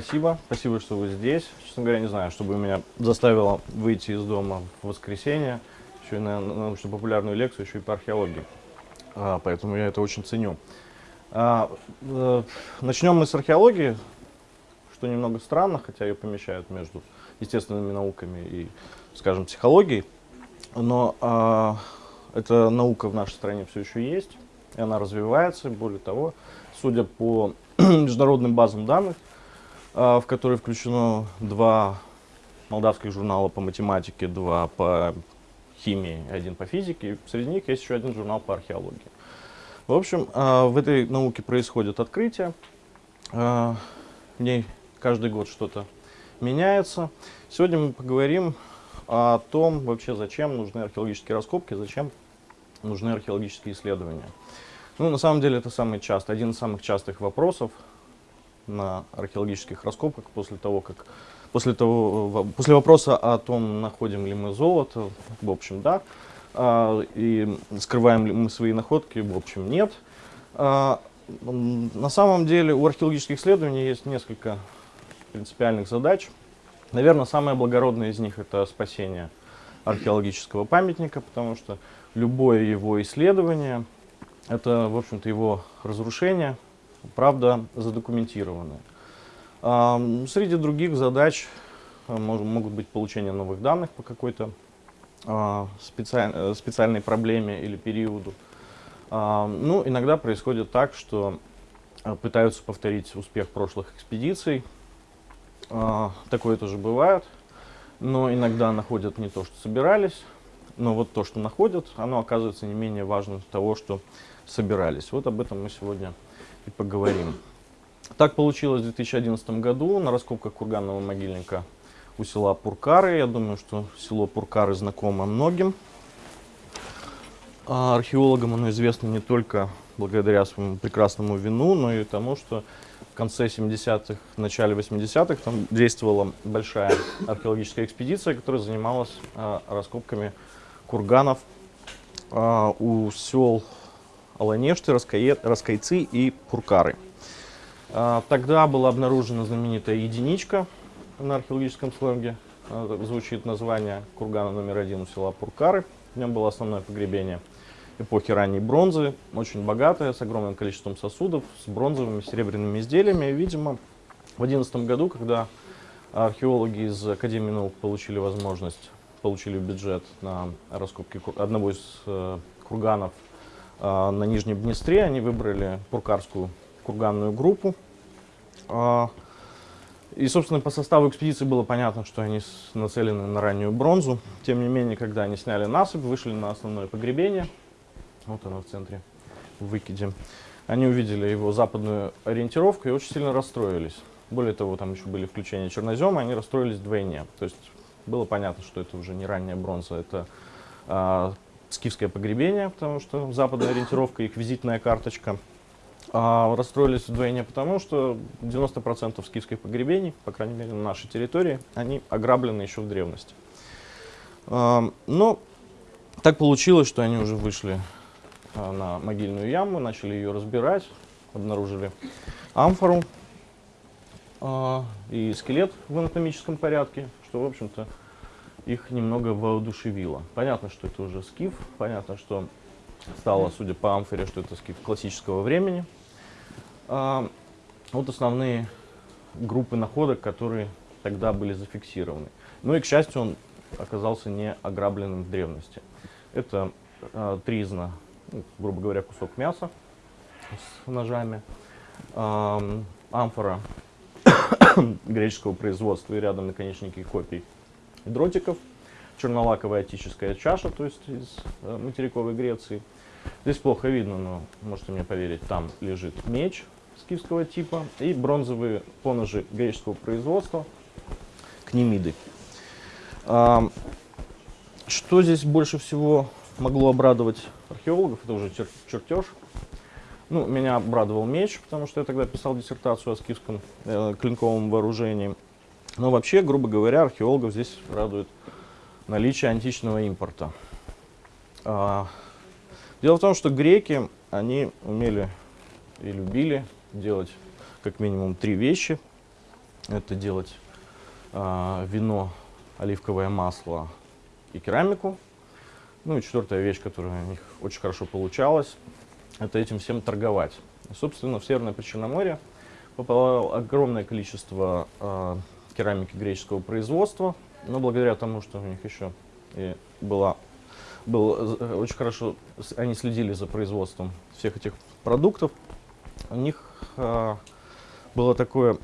спасибо. Спасибо, что вы здесь. Честно говоря, не знаю, что бы меня заставило выйти из дома в воскресенье, еще и на научно-популярную лекцию, еще и по археологии. А, поэтому я это очень ценю. А, э, начнем мы с археологии, что немного странно, хотя ее помещают между естественными науками и, скажем, психологией. Но а, эта наука в нашей стране все еще есть, и она развивается. Более того, судя по международным базам данных, в которые включено два молдавских журнала по математике, два по химии, один по физике. Среди них есть еще один журнал по археологии. В общем, а, в этой науке происходят открытия. А, в ней каждый год что-то меняется. Сегодня мы поговорим о том, вообще зачем нужны археологические раскопки, зачем нужны археологические исследования. Ну, на самом деле, это самый частый, один из самых частых вопросов на археологических раскопках после того, как после того, после вопроса о том, находим ли мы золото, в общем, да, а, и скрываем ли мы свои находки, в общем, нет. А, на самом деле у археологических исследований есть несколько принципиальных задач. Наверное, самая благородная из них это спасение археологического памятника, потому что любое его исследование это, в общем-то, его разрушение, правда, задокументированное. А, среди других задач а, могут быть получение новых данных по какой-то а, э, специальной проблеме или периоду. Ну, иногда происходит так, что пытаются повторить успех прошлых экспедиций. Такое тоже бывает. Но иногда находят не то, что собирались, но вот то, что находят, оно оказывается не менее важным того, что собирались. Вот об этом мы сегодня и поговорим. Так получилось в 2011 году на раскопках курганного могильника у села Пуркары. Я думаю, что село Пуркары знакомо многим. А археологам оно известно не только благодаря своему прекрасному вину, но и тому, что в конце 70-х, начале 80-х там действовала большая археологическая экспедиция, которая занималась а, раскопками курганов а, у сел Аланешты, Раскайцы и Пуркары. А, тогда была обнаружена знаменитая единичка на археологическом сленге. А, звучит название кургана номер один у села Пуркары. В нем было основное погребение эпохи ранней бронзы, очень богатое, с огромным количеством сосудов, с бронзовыми, серебряными изделиями. Видимо, в 2011 году, когда археологи из Академии наук получили возможность, получили бюджет на раскопки одного из э, курганов на Нижнем Днестре. Они выбрали Пуркарскую курганную группу. А, и, собственно, по составу экспедиции было понятно, что они нацелены на раннюю бронзу. Тем не менее, когда они сняли насыпь, вышли на основное погребение, вот оно в центре, в выкиде, они увидели его западную ориентировку и очень сильно расстроились. Более того, там еще были включения чернозема, они расстроились вдвойне. То есть было понятно, что это уже не ранняя бронза, это а, скифское погребение, потому что западная ориентировка, их визитная карточка. А расстроились вдвойне потому, что 90% скифских погребений, по крайней мере на нашей территории, они ограблены еще в древности. А, но так получилось, что они уже вышли а, на могильную яму, начали ее разбирать, обнаружили амфору а, и скелет в анатомическом порядке, что, в общем-то, их немного воодушевило. Понятно, что это уже скиф, понятно, что стало, судя по амфоре, что это скиф классического времени. А, вот основные группы находок, которые тогда были зафиксированы. Ну и, к счастью, он оказался не ограбленным в древности. Это а, тризна, ну, грубо говоря, кусок мяса с ножами, а, амфора греческого производства и рядом наконечники копий дротиков, чернолаковая отическая чаша, то есть из э, материковой Греции. Здесь плохо видно, но можете мне поверить, там лежит меч скифского типа и бронзовые поножи греческого производства, кнемиды. А, что здесь больше всего могло обрадовать археологов, это уже чер чертеж. Ну, меня обрадовал меч, потому что я тогда писал диссертацию о скифском э, клинковом вооружении. Но вообще, грубо говоря, археологов здесь радует наличие античного импорта. А, дело в том, что греки, они умели и любили делать как минимум три вещи. это делать э, вино, оливковое масло и керамику. Ну и четвертая вещь, которая у них очень хорошо получалась, это этим всем торговать. И, собственно, в Северное Причерноморье попало огромное количество э, керамики греческого производства, но благодаря тому, что у них еще и была, был э, очень хорошо, они следили за производством всех этих продуктов, у них э, было такое,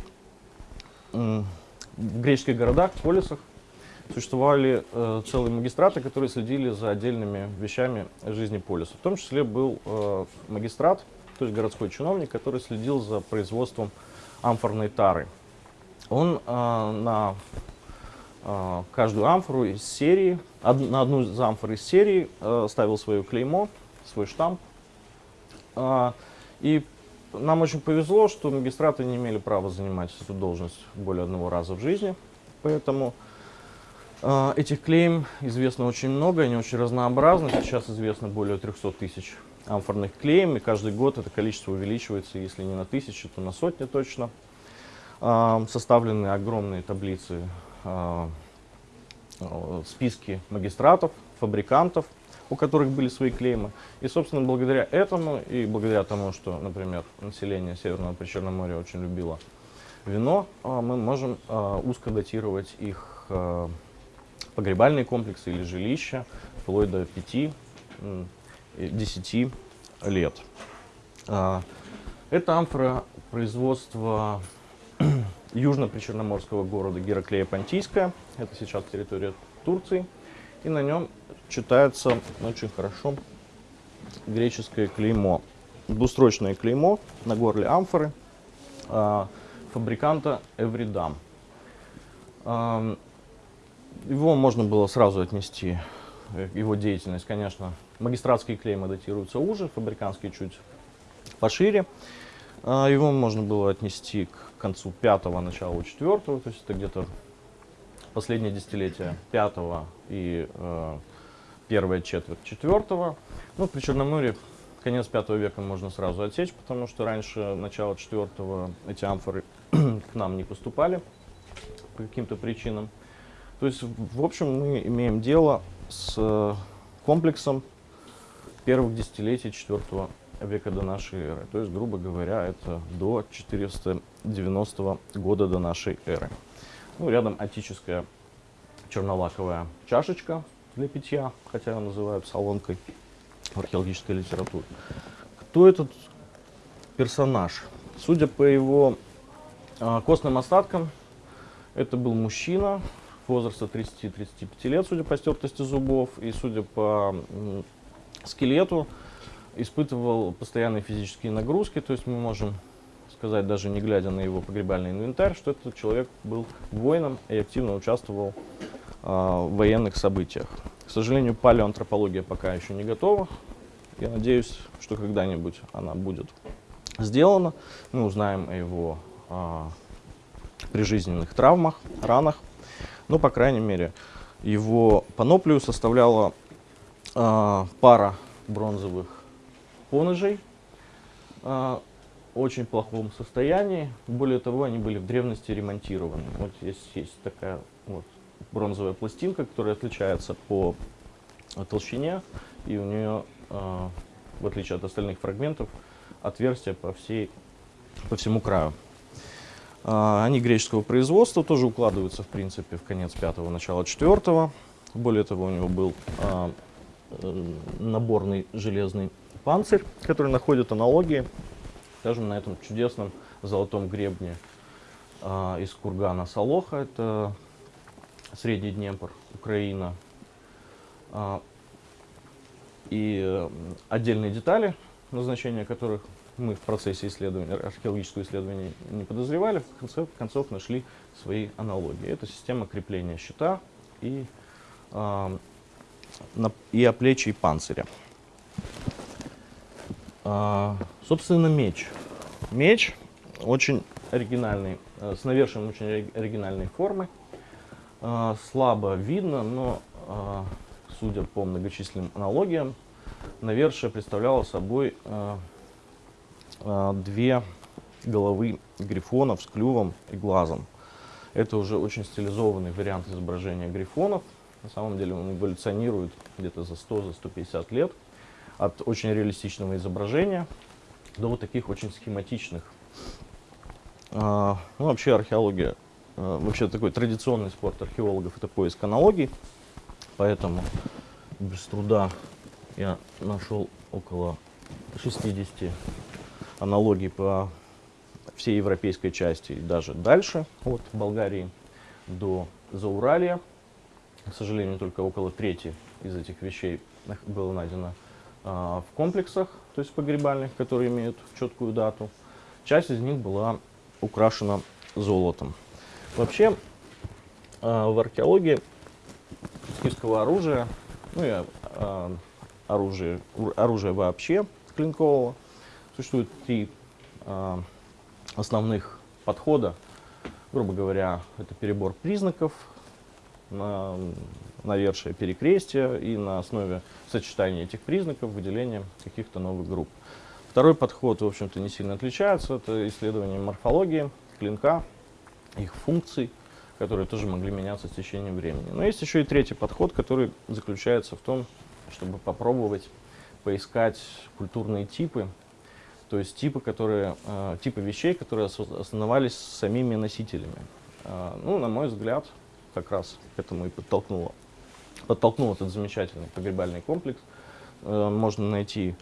э, в греческих городах, полисах, существовали э, целые магистраты, которые следили за отдельными вещами жизни полиса. В том числе был э, магистрат, то есть городской чиновник, который следил за производством амфорной тары. Он э, на э, каждую амфору из серии, на одну из амфор из серии э, ставил свое клеймо, свой штамп. И нам очень повезло, что магистраты не имели права занимать эту должность более одного раза в жизни. Поэтому этих клейм известно очень много, они очень разнообразны. Сейчас известно более 300 тысяч амфорных клеем, и каждый год это количество увеличивается, если не на тысячи, то на сотни точно. Составлены огромные таблицы, э, списки магистратов, фабрикантов, у которых были свои клеймы. И, собственно, благодаря этому и благодаря тому, что, например, население Северного Причерноморья очень любило вино, мы можем узко датировать их погребальные комплексы или жилища вплоть до 5-10 лет. А, это амфора производства южно-причерноморского города Гераклея Понтийская. Это сейчас территория Турции. И на нем читается очень хорошо греческое клеймо. Двустрочное клеймо на горле амфоры а, фабриканта Эвридам. А, его можно было сразу отнести, э, его деятельность, конечно, магистратские клеймы датируются уже, фабриканские чуть пошире. А, его можно было отнести к концу пятого, началу четвертого, то есть это где-то последнее десятилетие пятого и э, первая четверть четвертого. Ну, при Черноморье конец пятого века можно сразу отсечь, потому что раньше, начало четвертого, эти амфоры к нам не поступали по каким-то причинам. То есть, в общем, мы имеем дело с э, комплексом первых десятилетий IV века до нашей эры. То есть, грубо говоря, это до 490 года до нашей эры. Ну, рядом отическая чернолаковая чашечка для питья, хотя ее называют солонкой в археологической литературе. Кто этот персонаж? Судя по его э, костным остаткам, это был мужчина возраста 30-35 лет, судя по стертости зубов, и судя по скелету, испытывал постоянные физические нагрузки, то есть мы можем сказать, даже не глядя на его погребальный инвентарь, что этот человек был воином и активно участвовал э, в военных событиях. К сожалению, палеоантропология пока еще не готова. Я надеюсь, что когда-нибудь она будет сделана. Мы узнаем о его э, прижизненных травмах, ранах. Но, по крайней мере, его паноплию составляла э, пара бронзовых поножей в очень плохом состоянии. Более того, они были в древности ремонтированы. Вот здесь есть такая вот бронзовая пластинка, которая отличается по толщине, и у нее, э, в отличие от остальных фрагментов, отверстия по, всей, по всему краю. А, они греческого производства, тоже укладываются, в принципе, в конец пятого, начало четвертого. Более того, у него был а, э, наборный железный панцирь, который находит аналогии, скажем, на этом чудесном золотом гребне а, из кургана Солоха, это Средний Днепр, Украина. И э, отдельные детали, назначения которых мы в процессе исследования, археологического исследования не подозревали, в конце концов нашли свои аналогии. Это система крепления щита и, э, на, и оплечий панциря. Э, собственно, меч. Меч очень оригинальный, э, с навершием очень оригинальной формы. Э, слабо видно, но, э, судя по многочисленным аналогиям, навершие представляло собой э, а, две головы грифонов с клювом и глазом. Это уже очень стилизованный вариант изображения грифонов. На самом деле он эволюционирует где-то за 100-150 лет от очень реалистичного изображения до вот таких очень схематичных. А, ну, вообще археология, а, вообще такой традиционный спорт археологов это поиск аналогий, поэтому без труда я нашел около 60 аналогий по всей европейской части и даже дальше, от Болгарии до Зауралия. К сожалению, только около трети из этих вещей было найдено в комплексах, то есть погребальных, которые имеют четкую дату. Часть из них была украшена золотом. Вообще, а, в археологии скифского оружия, ну и а, оружия, оружия вообще клинкового, существует три а, основных подхода. Грубо говоря, это перебор признаков, на навершие перекрестия и на основе сочетания этих признаков выделение каких-то новых групп. Второй подход, в общем-то, не сильно отличается. Это исследование морфологии клинка, их функций, которые тоже могли меняться с течением времени. Но есть еще и третий подход, который заключается в том, чтобы попробовать поискать культурные типы, то есть типы, которые, э, типы вещей, которые основались самими носителями. Э, ну, на мой взгляд, как раз к этому и подтолкнуло, подтолкнул этот замечательный погребальный комплекс. Э, можно найти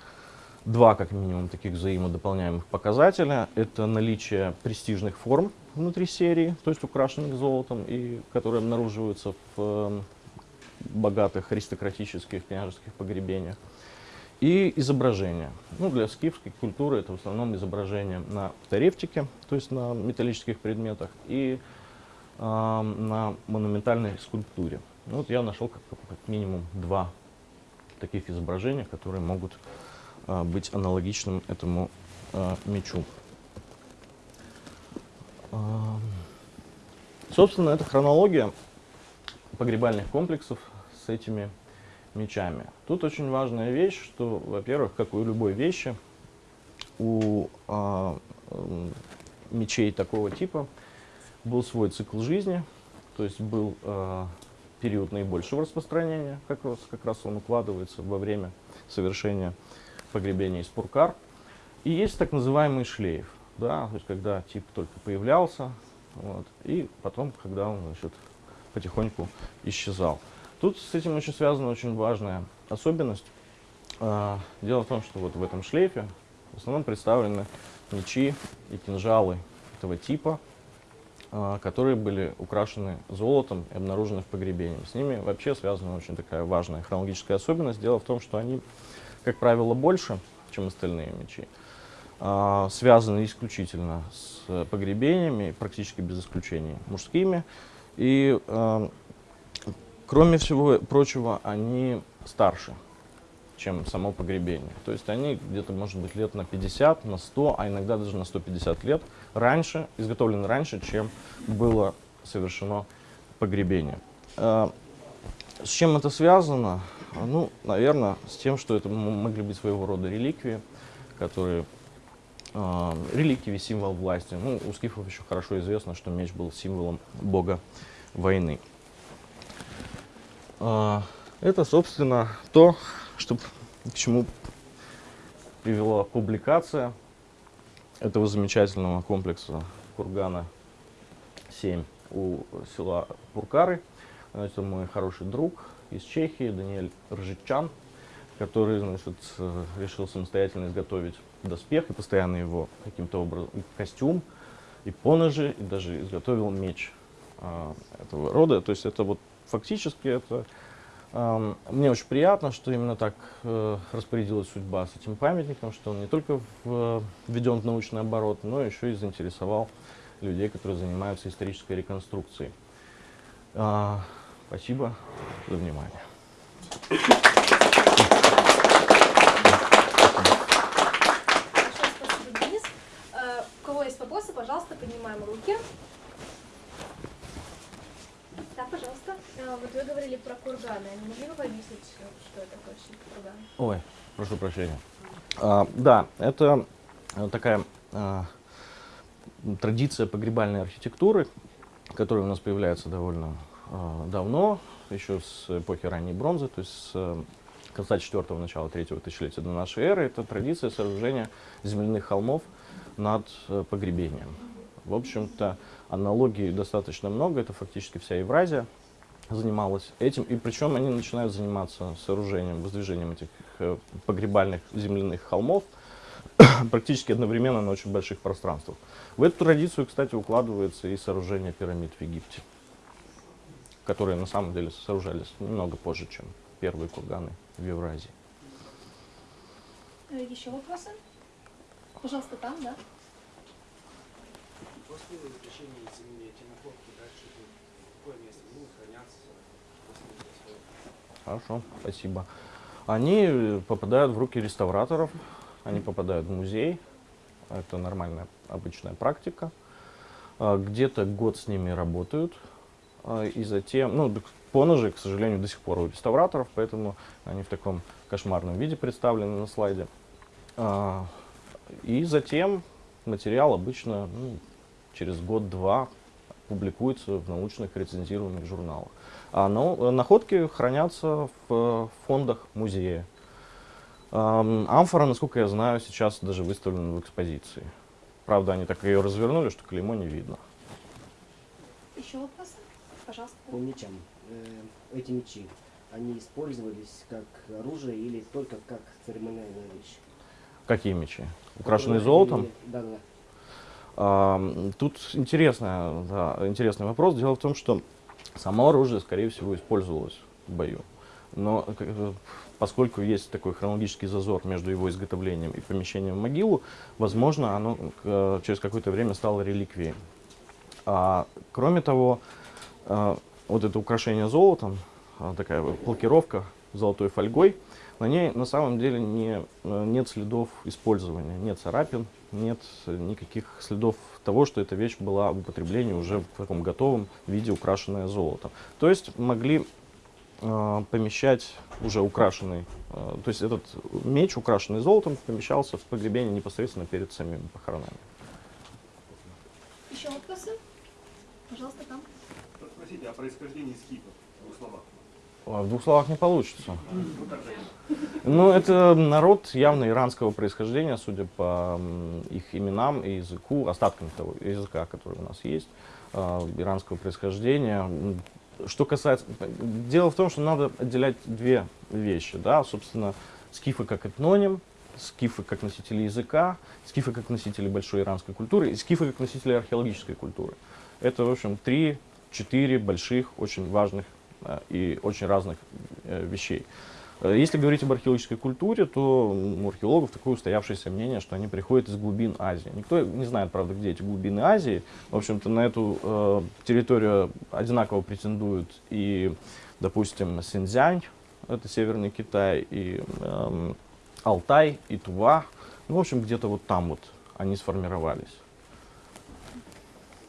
два, как минимум, таких взаимодополняемых показателя. Это наличие престижных форм внутри серии, то есть украшенных золотом, и которые обнаруживаются в э, богатых аристократических княжеских погребениях. И изображения. Ну, для скифской культуры это в основном изображения на тарефтике, то есть на металлических предметах, и на монументальной скульптуре. Ну, вот я нашел как, как минимум два таких изображения, которые могут а, быть аналогичным этому а, мечу. А, собственно, это хронология погребальных комплексов с этими мечами. Тут очень важная вещь, что, во-первых, как у любой вещи, у а, мечей такого типа был свой цикл жизни, то есть был э, период наибольшего распространения, как раз, как раз он укладывается во время совершения погребения из пуркар. И есть так называемый шлейф, да, то есть когда тип только появлялся, вот, и потом, когда он значит, потихоньку исчезал. Тут с этим очень связана очень важная особенность. Э, дело в том, что вот в этом шлейфе в основном представлены мечи и кинжалы этого типа, а, которые были украшены золотом и обнаружены в погребении. С ними вообще связана очень такая важная хронологическая особенность. Дело в том, что они, как правило, больше, чем остальные мечи, а, связаны исключительно с погребениями, практически без исключения мужскими. И, а, кроме всего прочего, они старше чем само погребение. То есть они где-то, может быть, лет на 50, на 100, а иногда даже на 150 лет раньше, изготовлены раньше, чем было совершено погребение. А, с чем это связано? Ну, наверное, с тем, что это могли быть своего рода реликвии, которые э, реликвии, символ власти. Ну, у скифов еще хорошо известно, что меч был символом бога войны. Э, это, собственно, то, что, к чему привела публикация этого замечательного комплекса кургана 7 у села Пуркары. Это мой хороший друг из Чехии, Даниэль Ржичан, который значит, решил самостоятельно изготовить доспех и постоянно его каким-то образом, костюм, и поножи, и даже изготовил меч а, этого рода. То есть это вот фактически это мне очень приятно, что именно так э, распорядилась судьба с этим памятником, что он не только введен в научный оборот, но еще и заинтересовал людей, которые занимаются исторической реконструкцией. А, спасибо за внимание. Спасибо, Денис. Э, у кого есть вопросы, пожалуйста, поднимаем руки. Да, пожалуйста. А, вот вы говорили про что это такое? Ой, прошу прощения. А, да, это э, такая а, традиция погребальной архитектуры, который у нас появляется довольно э, давно, еще с эпохи ранней бронзы, то есть с конца 4 начала 3 тысячелетия до нашей эры. Это традиция сооружения земляных холмов над погребением. В общем-то, аналогий достаточно много, это фактически вся Евразия занималась этим, и причем они начинают заниматься сооружением, воздвижением этих э, погребальных земляных холмов практически одновременно на очень больших пространствах. В эту традицию, кстати, укладывается и сооружение пирамид в Египте, которые на самом деле сооружались немного позже, чем первые курганы в Евразии. Э, Еще вопросы? Пожалуйста, там, да? После заключения земли эти находки дальше идут в какое место? Ну, хранятся после своего. Хорошо, спасибо. Они э, попадают в руки реставраторов, они попадают в музей. Это нормальная, обычная практика. А, Где-то год с ними работают. а, И затем, ну, поножи, к сожалению, до сих пор у реставраторов, поэтому они в таком кошмарном виде представлены на слайде. А, И затем материал обычно ну, через год-два публикуется в научных рецензированных журналах. А но- находки хранятся в фондах музея. Ам, Амфора, насколько я знаю, сейчас даже выставлена в экспозиции. Правда, они так ее развернули, что клеймо не видно. Еще вопросы? Пожалуйста. По мечам. Э, эти мечи, они использовались как оружие или только как церемониальная вещь? Какие мечи? Украшенные золотом? имели- Да-да. Тут интересная, да, интересный вопрос. Дело в том, что само оружие, скорее всего, использовалось в бою. Но поскольку есть такой хронологический зазор между его изготовлением и помещением в могилу, возможно, оно э, через какое-то время стало реликвией. А, кроме того, а, вот это украшение золотом, а, такая вот блокировка золотой фольгой, на ней на самом деле не, э, нет следов использования, нет царапин, нет никаких следов того, что эта вещь была в употреблении уже в таком готовом виде, украшенная золотом. То есть могли э, помещать уже украшенный, э, то есть этот меч, украшенный золотом, помещался в погребение непосредственно перед самими похоронами. Еще вопросы? Пожалуйста, там. Спросите о происхождении скифов в словах. А, В двух словах не получится. Ну, это народ явно иранского происхождения, судя по их именам и языку, остаткам того языка, который у нас есть, а, иранского происхождения. Что касается... Дело в том, что надо отделять две вещи, да, собственно, скифы как этноним, скифы как носители языка, скифы как носители большой иранской культуры и скифы как носители археологической культуры. Это, в общем, три-четыре больших, очень важных э, и очень разных э, вещей. Э, Если говорить об археологической культуре, то у археологов такое устоявшееся мнение, что они приходят из глубин Азии. Никто не знает, правда, где эти глубины Азии. В общем-то, на эту э, территорию одинаково претендуют и, допустим, Синьцзянь, это Северный Китай, и эм, Алтай, и Тува. Ну, в общем, где-то вот там вот они сформировались.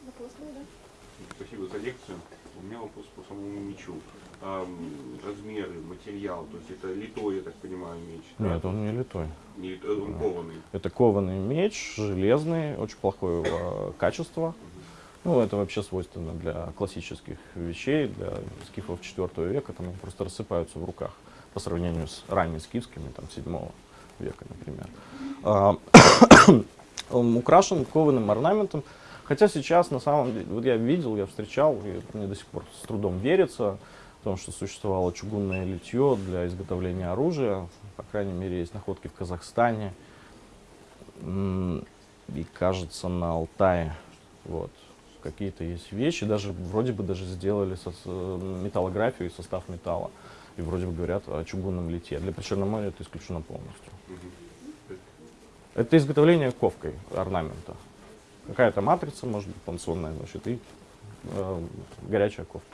Вопрос был, да? Спасибо за лекцию. У меня вопрос по самому мечу. Ам, размеры, материал, то есть это литой, я так понимаю, меч. да? Нет, он не литой. Не он кованый. Это кованый меч, железный, очень плохого э, качества. Ну, это вообще свойственно для классических вещей, для скифов 4 века, там они просто рассыпаются в руках по сравнению с ранними скифскими, там, 7 века, например. А, Он украшен кованым орнаментом, хотя сейчас, на самом деле, вот я видел, я встречал, и мне до сих пор с трудом верится, в том, что существовало чугунное литье для изготовления оружия, по крайней мере, есть находки в Казахстане, и кажется на Алтае. Вот. Какие-то есть вещи, даже вроде бы даже сделали металлографию и состав металла. И вроде бы говорят о чугунном литье. Для Причерноморья это исключено полностью. Это изготовление ковкой орнамента. Какая-то матрица, может быть, пансонная, значит, и э, горячая ковка.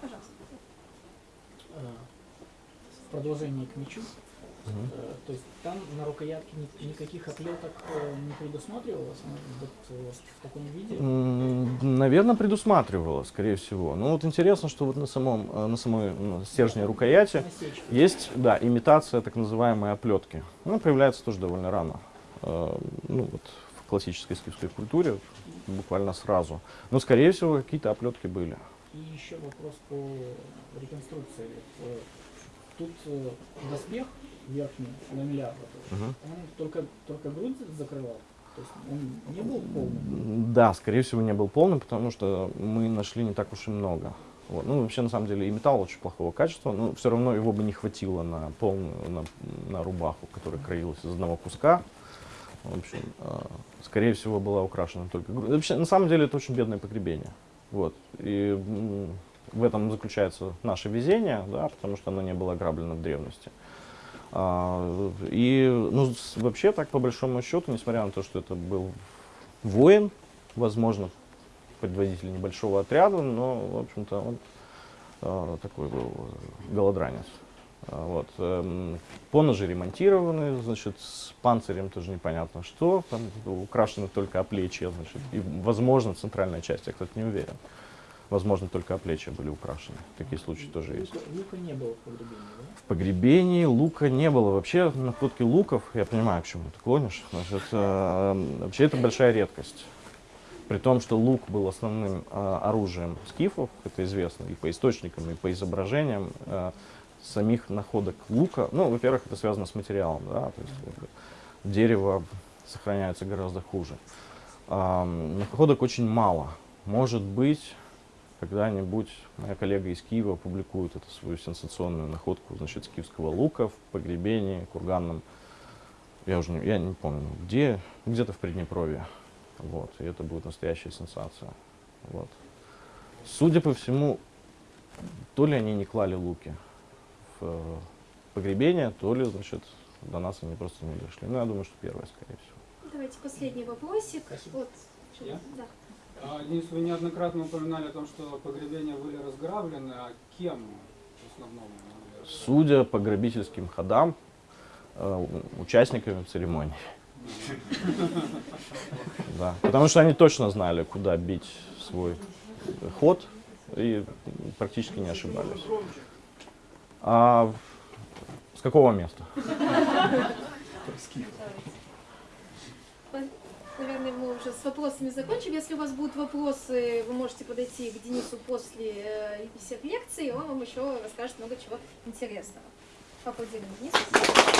Пожалуйста. В продолжение к мечу. Э, То есть там на рукоятке ни- никаких оплеток э, не предусматривалось вот, э, в таком виде. Наверное, предусматривала, скорее всего. Ну вот интересно, что вот на самом, э, на самой стержне рукояти Насечка. есть, да, имитация так называемой оплетки. Она появляется тоже довольно рано. Ну вот классической скифской культуре, буквально сразу. Но, скорее всего, какие-то оплетки были. И еще вопрос по реконструкции. Тут э, доспех верхний ламеляр, Мгм. он только, только грудь закрывал, то есть он не был полным. Да, скорее всего, не был полным, потому что мы нашли не так уж и много. Вот. Ну, вообще, на самом деле, и металл очень плохого качества, но все равно его бы не хватило на полную, на, на рубаху, которая краилась из одного куска. В общем, э, скорее всего, была украшена только грудь. Вообще, на самом деле, это очень бедное погребение. Вот. И в этом заключается наше везение, да, потому что оно не было ограблено в древности. А, и ну, вообще так, по большому счету, несмотря на то, что это был воин, возможно, предводитель небольшого отряда, но, в общем-то, он а, такой был э, голодранец. А, Вот. эм, Поножи ремонтированы, значит, с панцирем тоже непонятно что, там украшены только оплечья, значит, и, возможно, центральная часть, я, кстати, не уверен. Возможно, только оплечья были украшены. Такие случаи тоже есть. Лука, лука не было в погребении, да? В погребении лука не было. Вообще находки луков, я понимаю, к чему ты клонишь, значит, э, вообще это большая редкость. При том, что лук был основным э, оружием скифов, это известно и по источникам, и по изображениям э, самих находок лука. Ну, во-первых, это связано с материалом, да, то есть дерево сохраняется гораздо хуже. Ам, находок очень мало. Может быть, когда-нибудь моя коллега из Киева опубликует эту свою сенсационную находку, значит, скифского лука в погребении курганном. Я уже не, я не помню, где, где-то в Приднепровье. Вот, и это будет настоящая сенсация. Вот. Судя по всему, то ли они не клали луки э, погребение, то ли, значит, до нас они просто не дошли. Ну, я думаю, что первое, скорее всего. Давайте последний вопросик. Спасибо. Вот. Я? Да. А, Денис, вы неоднократно упоминали о том, что погребения были разграблены, а кем в основном? Судя по грабительским ходам, э, участниками церемонии. Да, потому что они точно знали, куда бить свой ход и практически не ошибались. А с какого места? Наверное, мы уже с вопросами закончим. Если у вас будут вопросы, вы можете подойти к Денису после э, всех лекций, он вам еще расскажет много чего интересного. Поаплодируем Денису.